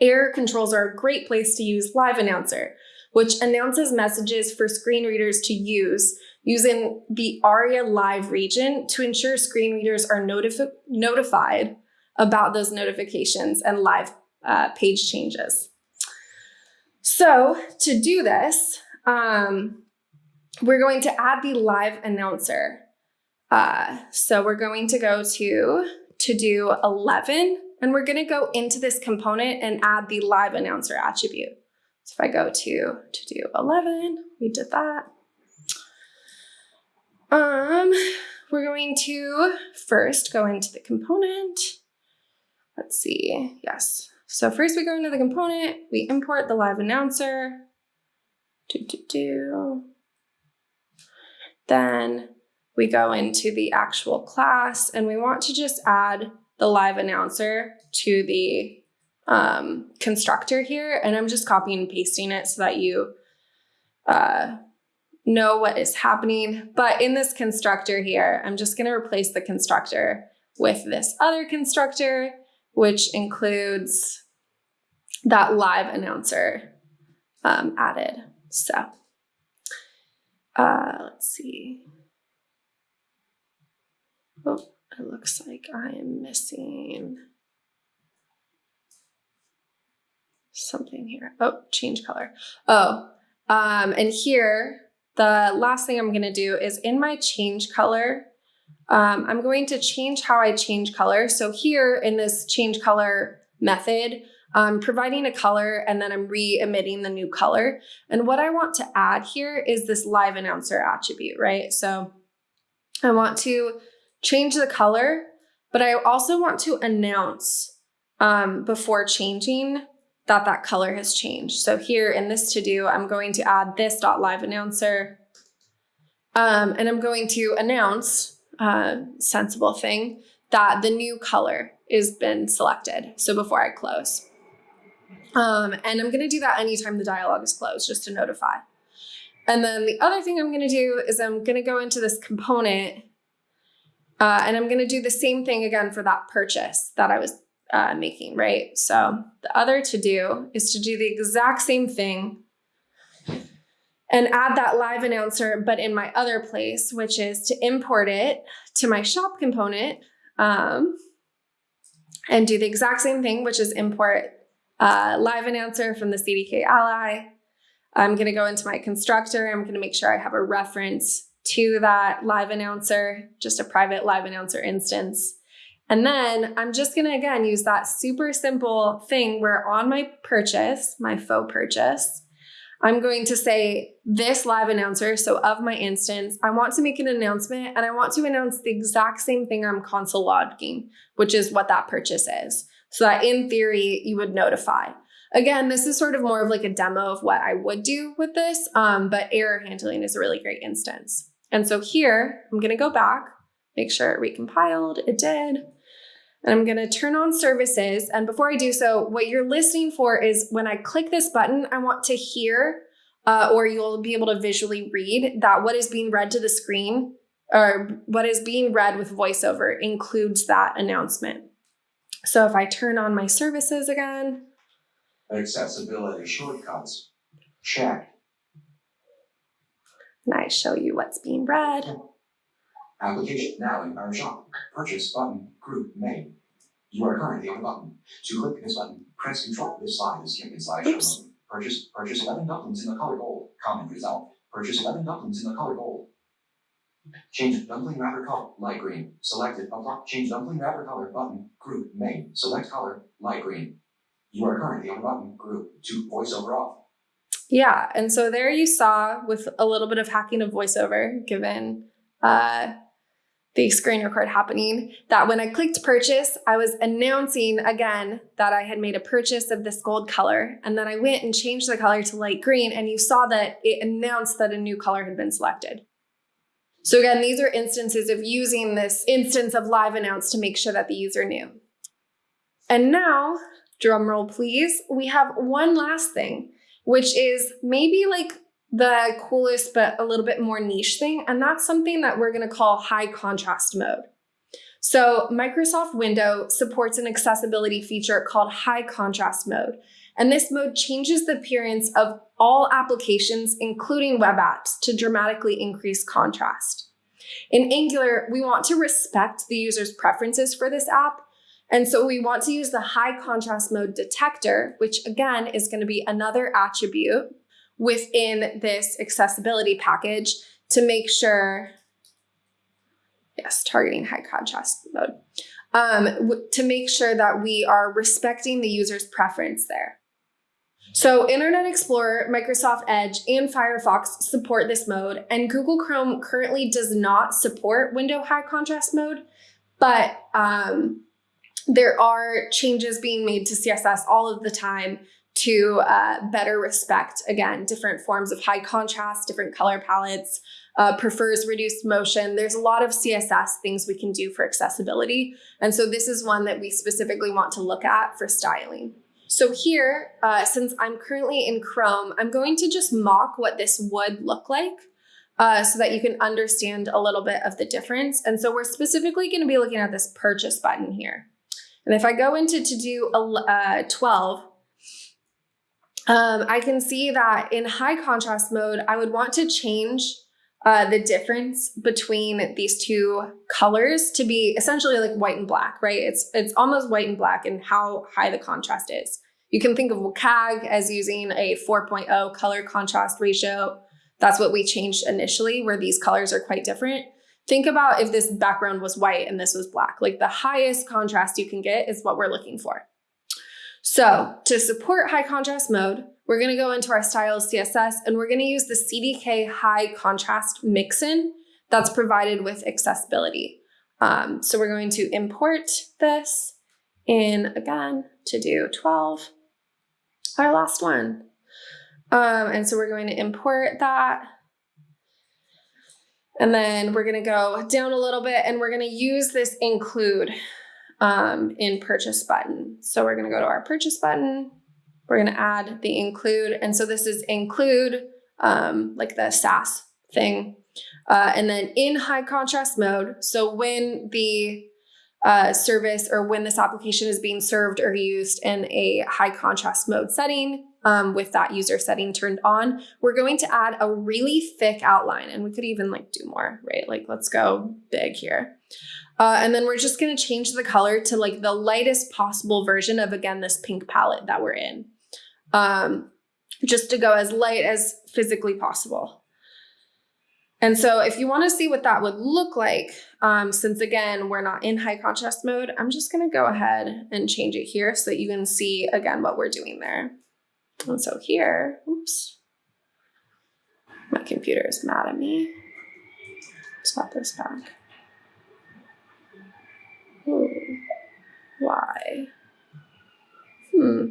error controls are a great place to use Live Announcer, which announces messages for screen readers to use using the ARIA Live region to ensure screen readers are notifi notified about those notifications and live uh, page changes. So to do this, um, we're going to add the live announcer. Uh, so we're going to go to to do 11 and we're going to go into this component and add the live announcer attribute. So if I go to to do 11, we did that. Um, we're going to first go into the component. Let's see. Yes. So first we go into the component, we import the live announcer. Do, do, do. Then we go into the actual class and we want to just add the live announcer to the um, constructor here. And I'm just copying and pasting it so that you uh, know what is happening. But in this constructor here, I'm just going to replace the constructor with this other constructor, which includes that live announcer um, added. So uh, let's see. Oh, it looks like I am missing something here. Oh, change color. Oh, um, and here, the last thing I'm going to do is in my change color, um, I'm going to change how I change color. So here in this change color method, I'm providing a color and then I'm re-emitting the new color. And what I want to add here is this live announcer attribute, right? So I want to change the color, but I also want to announce um, before changing that that color has changed. So here in this to do, I'm going to add this dot live announcer, um, and I'm going to announce, uh, sensible thing, that the new color is been selected. So before I close. Um, and I'm gonna do that anytime the dialog is closed, just to notify. And then the other thing I'm gonna do is I'm gonna go into this component uh, and I'm gonna do the same thing again for that purchase that I was uh, making, right? So the other to do is to do the exact same thing and add that live announcer, but in my other place, which is to import it to my shop component um, and do the exact same thing, which is import uh, live announcer from the CDK ally. I'm going to go into my constructor. I'm going to make sure I have a reference to that live announcer, just a private live announcer instance. And then I'm just going to, again, use that super simple thing where on my purchase, my faux purchase, I'm going to say this live announcer. So of my instance, I want to make an announcement and I want to announce the exact same thing I'm console logging, which is what that purchase is. So that in theory, you would notify. Again, this is sort of more of like a demo of what I would do with this, um, but error handling is a really great instance. And so here, I'm going to go back, make sure it recompiled. It did. And I'm going to turn on services. And before I do so, what you're listening for is when I click this button, I want to hear uh, or you'll be able to visually read that what is being read to the screen or what is being read with voiceover includes that announcement. So if I turn on my services again, Accessibility shortcuts. Check. and I show you what's being read. Application now in our shop. Purchase button. Group main. You are currently on a button. To click this button, press Control. This slide is skipping slideshow Oops. Purchase purchase eleven dumplings in the color gold. Comment result. Purchase eleven dumplings in the color gold. Change dumpling wrapper color light green. Selected apply. Change dumpling wrapper color button. Group main. Select color light green. You are currently on button. Group to voiceover off. Yeah, and so there you saw with a little bit of hacking of voiceover, given uh, the screen record happening, that when I clicked purchase, I was announcing again that I had made a purchase of this gold color. And then I went and changed the color to light green, and you saw that it announced that a new color had been selected. So again, these are instances of using this instance of live announce to make sure that the user knew. And now, drum roll please, we have one last thing, which is maybe like the coolest but a little bit more niche thing, and that's something that we're going to call high contrast mode. So Microsoft Window supports an accessibility feature called high contrast mode. And this mode changes the appearance of all applications, including web apps, to dramatically increase contrast. In Angular, we want to respect the user's preferences for this app. And so we want to use the high contrast mode detector, which again is going to be another attribute within this accessibility package to make sure, yes, targeting high contrast mode, um, to make sure that we are respecting the user's preference there. So Internet Explorer, Microsoft Edge, and Firefox support this mode, and Google Chrome currently does not support window high contrast mode, but um, there are changes being made to CSS all of the time to uh, better respect, again, different forms of high contrast, different color palettes, uh, prefers reduced motion. There's a lot of CSS things we can do for accessibility. And so this is one that we specifically want to look at for styling. So here, uh, since I'm currently in Chrome, I'm going to just mock what this would look like uh, so that you can understand a little bit of the difference. And so we're specifically going to be looking at this purchase button here. And if I go into to do uh, 12, um, I can see that in high contrast mode, I would want to change uh, the difference between these two colors to be essentially like white and black, right? It's it's almost white and black and how high the contrast is. You can think of WCAG as using a 4.0 color contrast ratio. That's what we changed initially, where these colors are quite different. Think about if this background was white and this was black. Like the highest contrast you can get is what we're looking for. So to support high contrast mode, we're gonna go into our styles CSS and we're gonna use the CDK high contrast mixin that's provided with accessibility. Um, so we're going to import this in again to do 12, our last one. Um, and so we're going to import that. And then we're going to go down a little bit and we're going to use this include um, in purchase button. So we're going to go to our purchase button. We're going to add the include. And so this is include um, like the Sass thing. Uh, and then in high contrast mode. So when the uh, service or when this application is being served or used in a high contrast mode setting um, with that user setting turned on, we're going to add a really thick outline and we could even like do more, right? Like let's go big here. Uh, and then we're just going to change the color to like the lightest possible version of, again, this pink palette that we're in. Um, just to go as light as physically possible. And so if you want to see what that would look like, um, since again, we're not in high contrast mode, I'm just going to go ahead and change it here so that you can see again what we're doing there. And so here, oops, my computer is mad at me. Swap this back. Why? Hmm.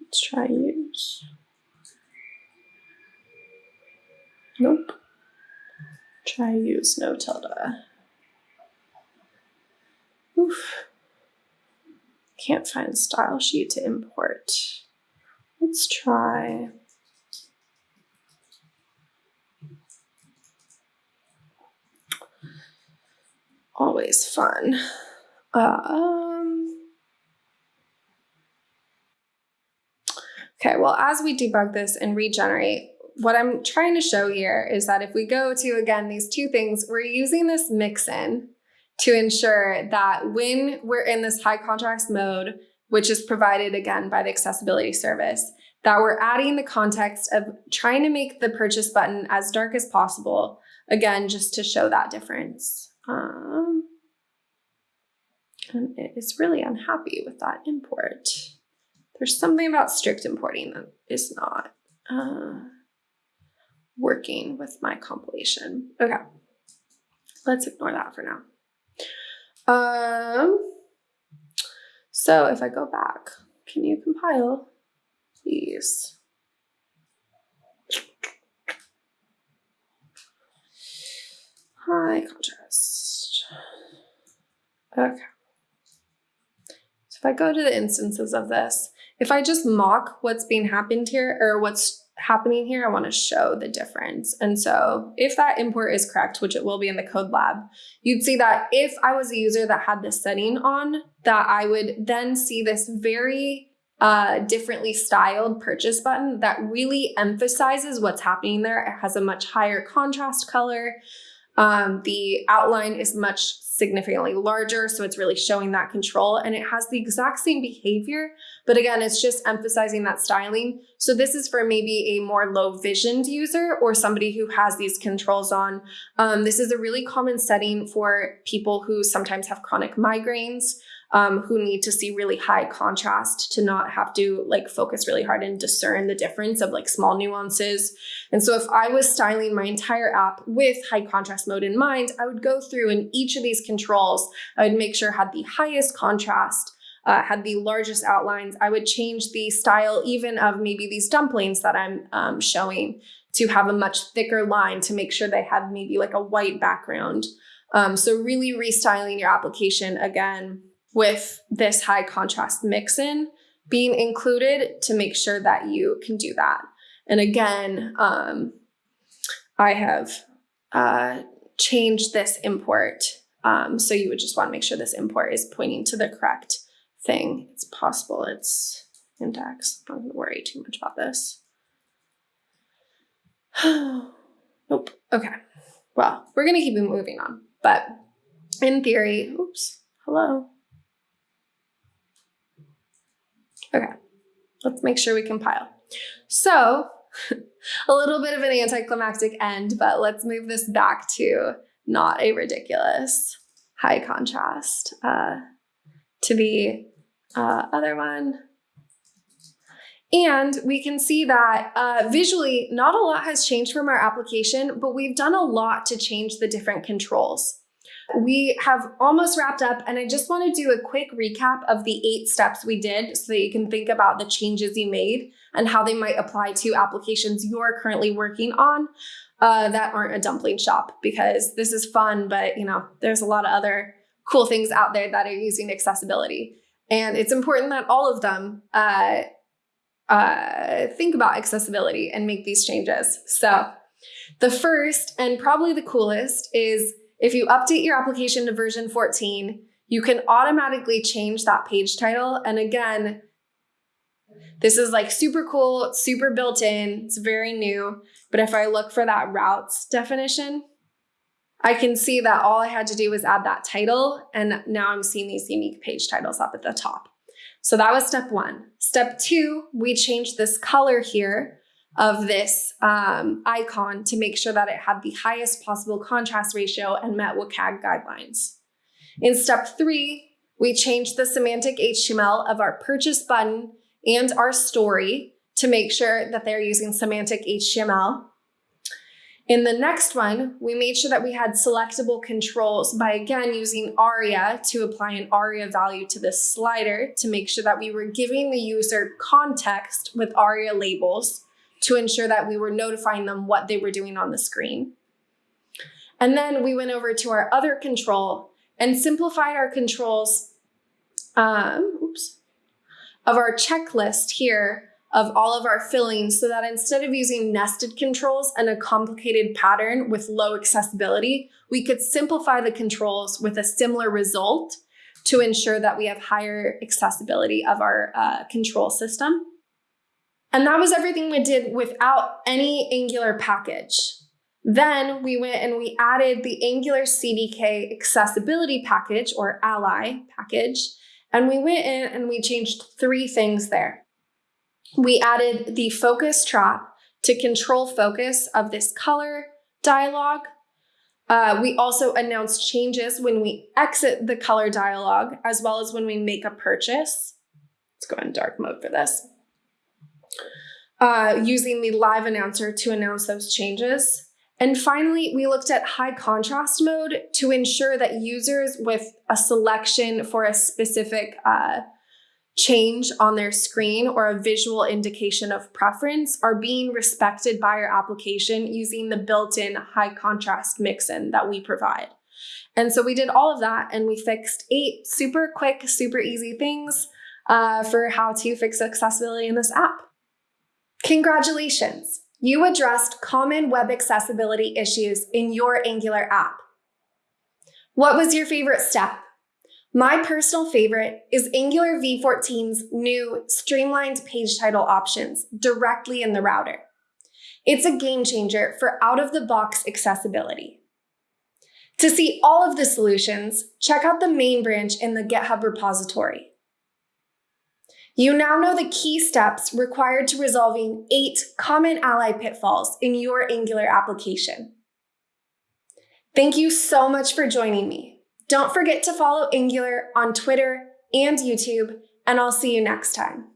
Let's try use. Nope. Try use no tilde. Oof. Can't find style sheet to import. Let's try always fun. Um, okay, well, as we debug this and regenerate, what I'm trying to show here is that if we go to, again, these two things, we're using this mixin to ensure that when we're in this high contrast mode, which is provided again by the accessibility service, that we're adding the context of trying to make the purchase button as dark as possible, again, just to show that difference. Um, and it is really unhappy with that import. There's something about strict importing that is not uh, working with my compilation. Okay, let's ignore that for now. Um, so if I go back, can you compile, please? High contrast. Okay. If I go to the instances of this, if I just mock what's being happened here or what's happening here, I want to show the difference. And so if that import is correct, which it will be in the code lab, you'd see that if I was a user that had this setting on, that I would then see this very uh, differently styled purchase button that really emphasizes what's happening there. It has a much higher contrast color. Um, the outline is much significantly larger, so it's really showing that control and it has the exact same behavior, but again, it's just emphasizing that styling. So this is for maybe a more low visioned user or somebody who has these controls on. Um, this is a really common setting for people who sometimes have chronic migraines um, who need to see really high contrast to not have to like focus really hard and discern the difference of like small nuances. And so if I was styling my entire app with high contrast mode in mind, I would go through and each of these controls, I would make sure had the highest contrast, uh, had the largest outlines. I would change the style even of maybe these dumplings that I'm um, showing to have a much thicker line to make sure they had maybe like a white background. Um, so really restyling your application again with this high contrast mixin being included to make sure that you can do that. And again, um, I have uh, changed this import. Um, so you would just want to make sure this import is pointing to the correct thing. It's possible it's index. I'm not going to worry too much about this. *sighs* nope. Okay. Well, we're going to keep moving on. But in theory, oops, hello. Okay, let's make sure we compile. So, *laughs* a little bit of an anticlimactic end, but let's move this back to not a ridiculous high contrast uh, to the uh, other one. And we can see that uh, visually, not a lot has changed from our application, but we've done a lot to change the different controls. We have almost wrapped up, and I just want to do a quick recap of the eight steps we did so that you can think about the changes you made and how they might apply to applications you're currently working on uh, that aren't a dumpling shop because this is fun, but you know, there's a lot of other cool things out there that are using accessibility. And it's important that all of them uh, uh, think about accessibility and make these changes. So the first and probably the coolest is if you update your application to version 14, you can automatically change that page title. And again, this is like super cool, super built in, it's very new. But if I look for that routes definition, I can see that all I had to do was add that title. And now I'm seeing these unique page titles up at the top. So that was step one. Step two, we changed this color here of this um, icon to make sure that it had the highest possible contrast ratio and met WCAG guidelines. In step three, we changed the semantic HTML of our purchase button and our story to make sure that they're using semantic HTML. In the next one, we made sure that we had selectable controls by again using ARIA to apply an ARIA value to this slider to make sure that we were giving the user context with ARIA labels to ensure that we were notifying them what they were doing on the screen. And then we went over to our other control and simplified our controls um, oops, of our checklist here of all of our fillings so that instead of using nested controls and a complicated pattern with low accessibility, we could simplify the controls with a similar result to ensure that we have higher accessibility of our uh, control system. And that was everything we did without any Angular package. Then we went and we added the Angular CDK accessibility package or ally package. And we went in and we changed three things there. We added the focus trap to control focus of this color dialog. Uh, we also announced changes when we exit the color dialog, as well as when we make a purchase. Let's go in dark mode for this. Uh, using the live announcer to announce those changes. And finally, we looked at high contrast mode to ensure that users with a selection for a specific uh, change on their screen or a visual indication of preference are being respected by our application using the built-in high contrast mixin that we provide. And so we did all of that and we fixed eight super quick, super easy things uh, for how to fix accessibility in this app. Congratulations! You addressed common web accessibility issues in your Angular app. What was your favorite step? My personal favorite is Angular v14's new streamlined page title options directly in the router. It's a game changer for out-of-the-box accessibility. To see all of the solutions, check out the main branch in the GitHub repository. You now know the key steps required to resolving eight common ally pitfalls in your Angular application. Thank you so much for joining me. Don't forget to follow Angular on Twitter and YouTube, and I'll see you next time.